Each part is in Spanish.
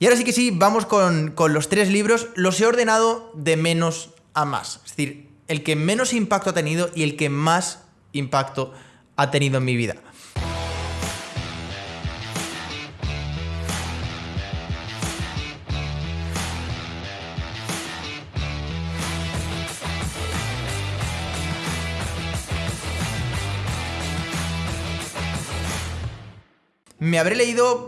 Y ahora sí que sí, vamos con, con los tres libros. Los he ordenado de menos a más. Es decir, el que menos impacto ha tenido y el que más impacto ha tenido en mi vida. Me habré leído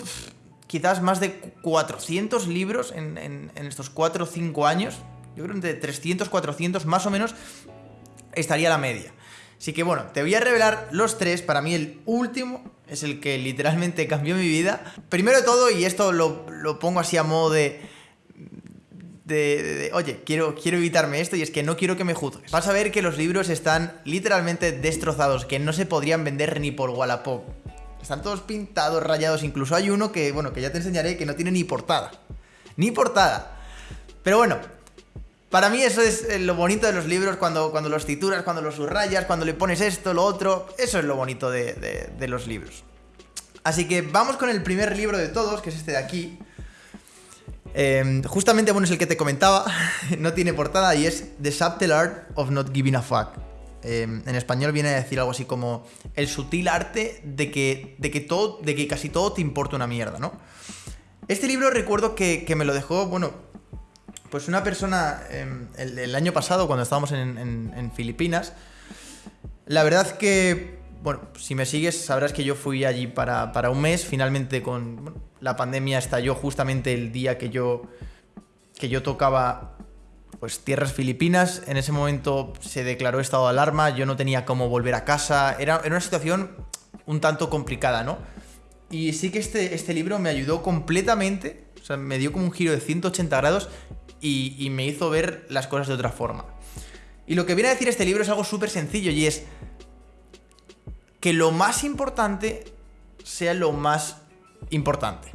quizás más de 400 libros en, estos 4 o 5 años. Yo creo entre 300, 400 más o menos estaría la media. Así que bueno, te voy a revelar los tres. Para mí el último es el que literalmente cambió mi vida. Primero de todo, y esto lo, pongo así a modo de- de, oye, quiero, quiero evitarme esto y es que no quiero que me juzgues. Vas a ver que los libros están literalmente destrozados, que no se podrían vender ni por Wallapop. Están todos pintados, rayados, incluso hay uno que, bueno, que ya te enseñaré que no tiene ni portada. Ni portada. Pero bueno, para mí eso es eh, lo bonito de los libros, cuando, cuando los titulas, cuando los subrayas, cuando le pones esto, lo otro. Eso es lo bonito de, de- los libros. Así que vamos con el primer libro de todos, que es este de aquí. Eh, justamente, bueno, es el que te comentaba, no tiene portada y es The Subtle Art of Not Giving a Fuck. Eh, en español viene a decir algo así como el sutil arte de que, de que, todo, de que casi todo te importa una mierda, ¿no? Este libro recuerdo que, me lo dejó, bueno, pues una persona eh, el, año pasado cuando estábamos en Filipinas. La verdad que, bueno, si me sigues sabrás que yo fui allí para, para un mes. Finalmente con bueno, la pandemia estalló justamente el día que yo, que yo tocaba pues tierras filipinas. En ese momento se declaró estado de alarma. Yo no tenía cómo volver a casa. Era, una situación un tanto complicada, ¿no? Y sí que este, este libro me ayudó completamente, o sea, me dio como un giro de 180 grados y, y me hizo ver las cosas de otra forma. Y lo que viene a decir este libro es algo súper sencillo y es que lo más importante sea lo más importante.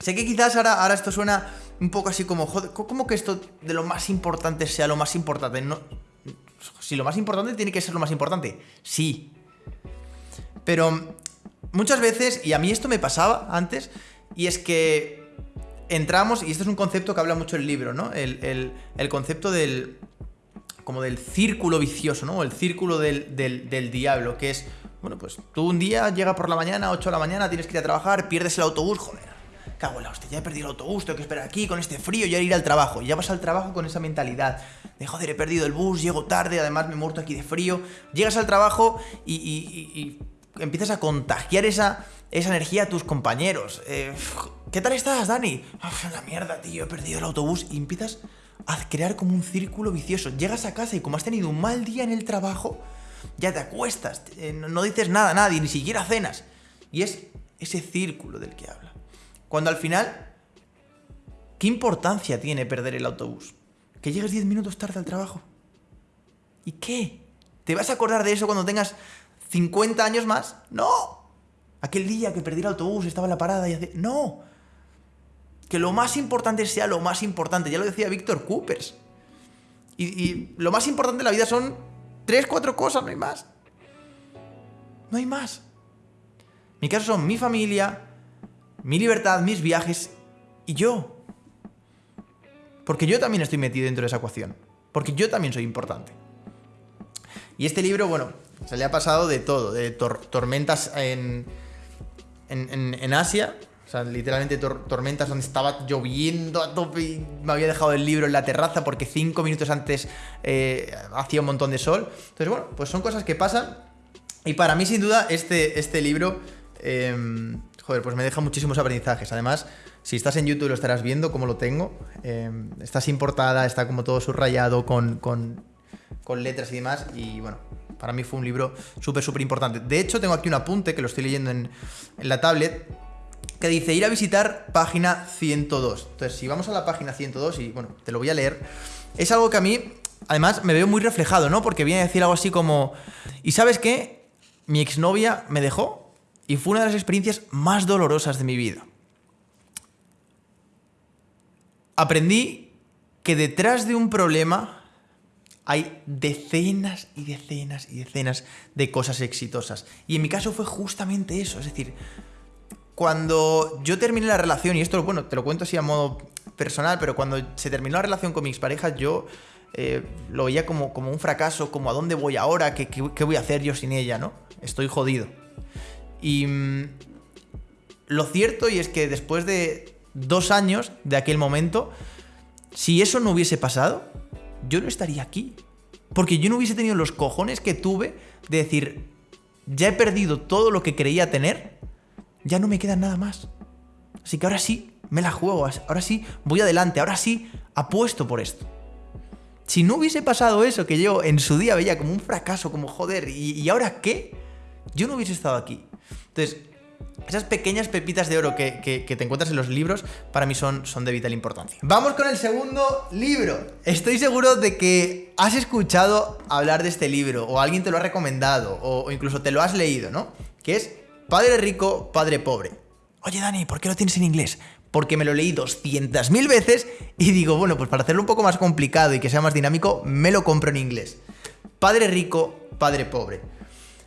Sé que quizás ahora, ahora esto suena un poco así como, joder, ¿cómo que esto de lo más importante sea lo más importante? No, si lo más importante tiene que ser lo más importante, sí. Pero muchas veces, y a mí esto me pasaba antes, y es que entramos, y esto es un concepto que habla mucho el libro, ¿no? El, el- concepto del. como del círculo vicioso, ¿no? El círculo del, del- del diablo, que es. Bueno, pues tú un día llega por la mañana, 8 de la mañana, tienes que ir a trabajar, pierdes el autobús, joder. Cago ya he perdido el autobús, tengo que esperar aquí con este frío y ahora ir al trabajo. Y ya vas al trabajo con esa mentalidad de joder, he perdido el bus, llego tarde, además me he muerto aquí de frío. Llegas al trabajo y, empiezas a contagiar esa, esa energía a tus compañeros. Eh, ¿Qué tal estás, Dani? "Uf, la mierda, tío, he perdido el autobús. Y empiezas a crear como un círculo vicioso. Llegas a casa y como has tenido un mal día en el trabajo, ya te acuestas, eh, no no dices nada a nadie, ni siquiera cenas. Y es ese círculo del que habla. Cuando al final, ¿qué importancia tiene perder el autobús? Que llegues 10 minutos tarde al trabajo. ¿Y qué? ¿Te vas a acordar de eso cuando tengas 50 años más? ¡No! Aquel día que perdí el autobús, estaba en la parada y hace... ¡No! Que lo más importante sea lo más importante. Ya lo decía Víctor Coopers. Y, lo más importante de la vida son tres, cuatro cosas, no hay más. No hay más. Mi caso son mi familia, mi libertad, mis viajes y yo. Porque yo también estoy metido dentro de esa ecuación. Porque yo también soy importante. Y este libro, bueno, se le ha pasado de todo, de tor- tormentas en, en, en- Asia, o sea, literalmente tor- tormentas donde estaba lloviendo a tope y me había dejado el libro en la terraza porque cinco minutos antes eh, hacía un montón de sol. Entonces, bueno, pues son cosas que pasan. Y para mí, sin duda, este, este libro, eh, pues me deja muchísimos aprendizajes. Además, si estás en YouTube lo estarás viendo como lo tengo. Eh, está sin portada, está como todo subrayado con, con, con letras y demás. Y bueno, para mí fue un libro súper, súper importante. De hecho, tengo aquí un apunte que lo estoy leyendo en, en la tablet que dice ir a visitar página 102. Entonces, si vamos a la página 102 y bueno, te lo voy a leer, es algo que a mí, además, me veo muy reflejado, ¿no? Porque viene a decir algo así como, ¿y sabes qué? Mi exnovia me dejó y fue una de las experiencias más dolorosas de mi vida. Aprendí que detrás de un problema hay decenas y decenas y decenas de cosas exitosas. Y en mi caso fue justamente eso, es decir, cuando yo terminé la relación, y esto, bueno, te lo cuento así a modo personal, pero cuando se terminó la relación con mi expareja, yo eh, lo veía como, como un fracaso, como a dónde voy ahora, ¿Qué, ¿Qué, voy a hacer yo sin ella, ¿no? Estoy jodido. Y mm, lo cierto y es que después de dos años de aquel momento, si eso no hubiese pasado, yo no estaría aquí. Porque yo no hubiese tenido los cojones que tuve de decir, ya he perdido todo lo que creía tener, ya no me queda nada más. Así que ahora sí, me la juego, ahora sí, voy adelante, ahora sí, apuesto por esto. Si no hubiese pasado eso que yo en su día veía como un fracaso, como joder, ¿y, ahora qué? Yo no hubiese estado aquí. Entonces, esas pequeñas pepitas de oro que, te encuentras en los libros, para mí son, son de vital importancia. Vamos con el segundo libro. Estoy seguro de que has escuchado hablar de este libro, o alguien te lo ha recomendado, o, incluso te lo has leído, ¿no? Que es Padre Rico, Padre Pobre. Oye, Dani, ¿por qué lo tienes en inglés? Porque me lo leí 200.000 veces y digo, bueno, pues para hacerlo un poco más complicado y que sea más dinámico, me lo compro en inglés. Padre Rico, Padre Pobre.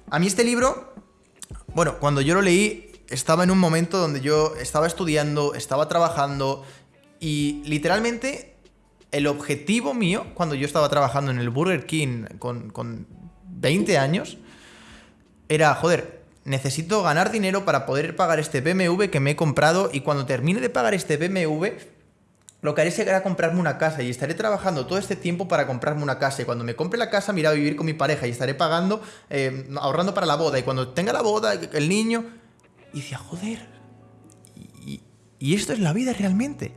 A mí este libro, bueno, cuando yo lo leí, estaba en un momento donde yo estaba estudiando, estaba trabajando y literalmente el objetivo mío, cuando yo estaba trabajando en el Burger King con, con 20 años, era, joder, necesito ganar dinero para poder pagar este BMW que me he comprado y cuando termine de pagar este BMW, lo que haré será comprarme una casa y estaré trabajando todo este tiempo para comprarme una casa. Y cuando me compre la casa, me iré a vivir con mi pareja y estaré pagando, eh, ahorrando para la boda. Y cuando tenga la boda, el niño, y decía, joder, y, esto es la vida realmente.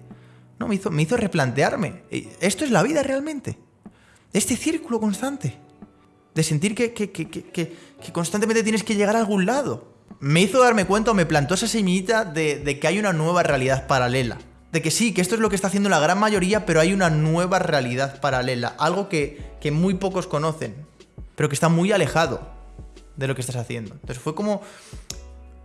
No, me hizo, me hizo replantearme. Esto es la vida realmente. Este círculo constante. De sentir que, constantemente tienes que llegar a algún lado. Me hizo darme cuenta o me plantó esa semillita de que hay una nueva realidad paralela. De que sí, que esto es lo que está haciendo la gran mayoría, pero hay una nueva realidad paralela. Algo que, que muy pocos conocen. Pero que está muy alejado de lo que estás haciendo. Entonces fue como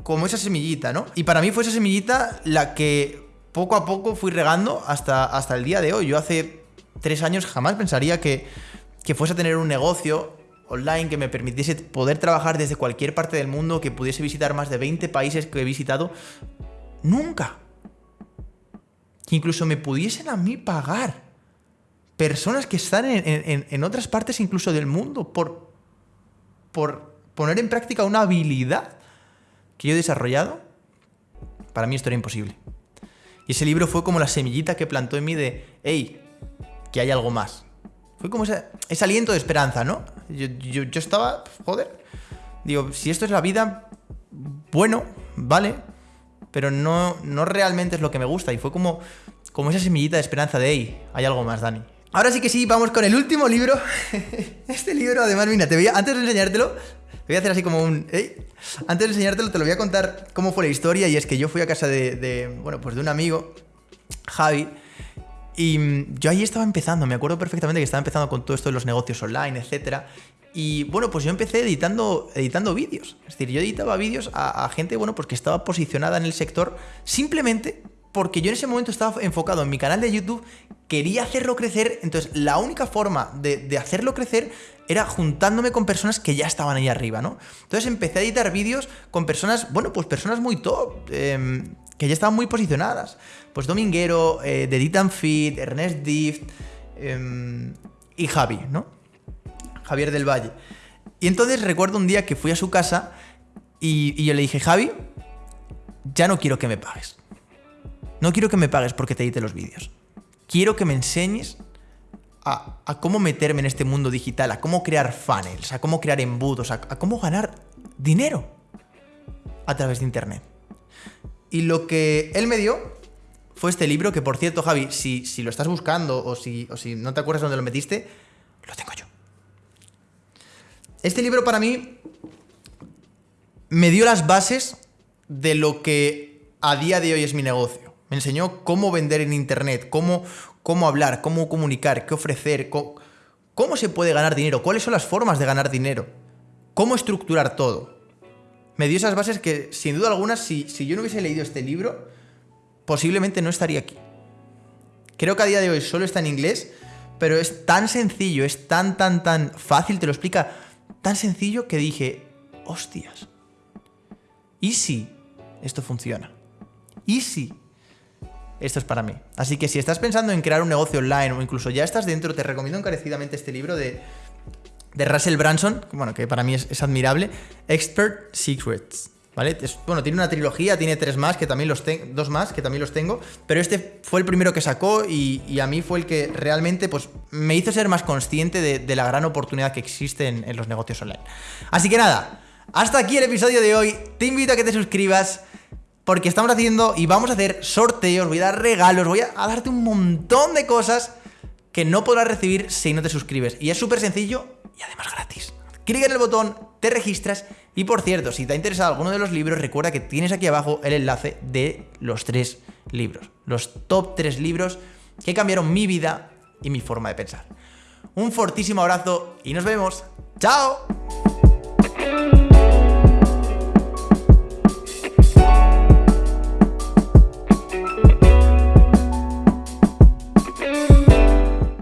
como esa semillita, ¿no? Y para mí fue esa semillita la que poco a poco fui regando hasta, hasta el día de hoy. Yo hace tres años jamás pensaría que, que fuese a tener un negocio online que me permitiese poder trabajar desde cualquier parte del mundo, que pudiese visitar más de 20 países que he visitado. Nunca. Que incluso me pudiesen a mí pagar personas que están en, en otras partes incluso del mundo por, por poner en práctica una habilidad que yo he desarrollado, para mí esto era imposible. Y ese libro fue como la semillita que plantó en mí de, hey, que hay algo más. Fue como ese, aliento de esperanza, ¿no? Yo, estaba, joder, digo, si esto es la vida, bueno, vale, pero no, no realmente es lo que me gusta. Y fue como, como esa semillita de esperanza de, hey, hay algo más, Dani. Ahora sí que sí, vamos con el último libro. este libro, además, mira, te voy antes de enseñártelo, voy a hacer así como un... Antes de enseñártelo, te lo voy a contar cómo fue la historia. Y es que yo fui a casa de, bueno, pues de un amigo, Javi, y mm, yo ahí estaba empezando. Me acuerdo perfectamente que estaba empezando con todo esto de los negocios online, etc. Y bueno, pues yo empecé editando, editando vídeos. Es decir, yo editaba vídeos a, a gente, bueno, pues que estaba posicionada en el sector simplemente porque yo en ese momento estaba enfocado en mi canal de YouTube, quería hacerlo crecer, entonces la única forma de, hacerlo crecer era juntándome con personas que ya estaban ahí arriba, ¿no? Entonces empecé a editar vídeos con personas, bueno, pues personas muy top, em, que ya estaban muy posicionadas. Pues Dominguero, eh, Edit Fit, Ernest Dift em, y Javi, ¿no? Javier del Valle. Y entonces recuerdo un día que fui a su casa y, y yo le dije, Javi, ya no quiero que me pagues. No quiero que me pagues porque te edite los vídeos. Quiero que me enseñes a, cómo meterme en este mundo digital, a cómo crear funnels, a cómo crear embudos, a, cómo ganar dinero a través de Internet. Y lo que él me dio fue este libro, que por cierto, Javi, si, si lo estás buscando o si, o si no te acuerdas dónde lo metiste, lo tengo yo. Este libro para mí me dio las bases de lo que a día de hoy es mi negocio. Me enseñó cómo vender en Internet, cómo, cómo hablar, cómo comunicar, qué ofrecer, cómo, se puede ganar dinero, cuáles son las formas de ganar dinero, cómo estructurar todo. Me dio esas bases que, sin duda alguna, si, si yo no hubiese leído este libro, posiblemente no estaría aquí. Creo que a día de hoy solo está en inglés, pero es tan sencillo, es tan, tan, tan fácil, te lo explica tan sencillo que dije, hostias. ¿Y si esto funciona. Y sí, esto es para mí. Así que si estás pensando en crear un negocio online o incluso ya estás dentro, te recomiendo encarecidamente este libro de, de Russell Branson, bueno, que para mí es, admirable, Expert Secrets. ¿Vale? bueno, tiene una trilogía, tiene tres más, que también los tengo, dos más, que también los tengo, pero este fue el primero que sacó y, a mí fue el que realmente pues, me hizo ser más consciente de, la gran oportunidad que existe en, en los negocios online. Así que nada, hasta aquí el episodio de hoy. Te invito a que te suscribas porque estamos haciendo y vamos a hacer sorteos, voy a dar regalos, voy a, darte un montón de cosas que no podrás recibir si no te suscribes. Y es súper sencillo y además gratis. Clic en el botón, te registras y por cierto, si te ha interesado alguno de los libros, recuerda que tienes aquí abajo el enlace de los tres libros. Los top tres libros que cambiaron mi vida y mi forma de pensar. Un fortísimo abrazo y nos vemos. ¡Chao!